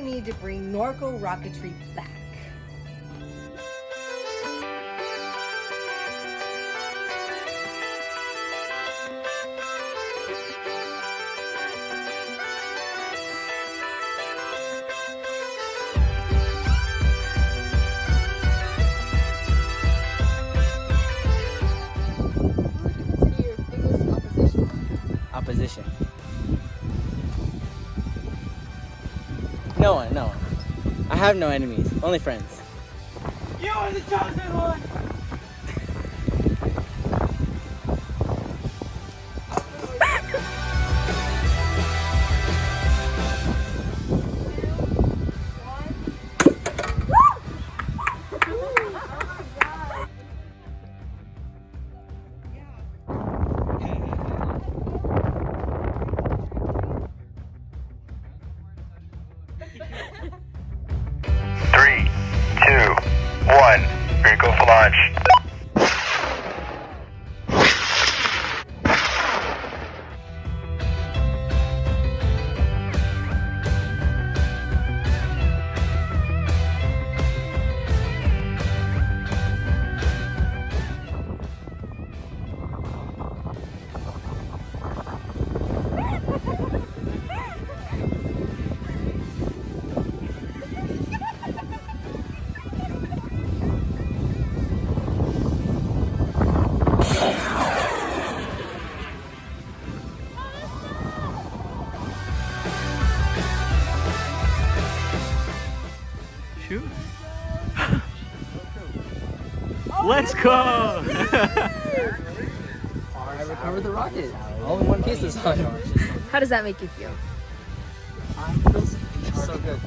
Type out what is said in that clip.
need to bring Norco rocketry back. Opposition. No one, no one. I have no enemies, only friends. You are the chosen one! One. You go for launch. Shoot. Let's go! I recovered the rocket. All in one piece this time. How does that make you feel? I feel so good.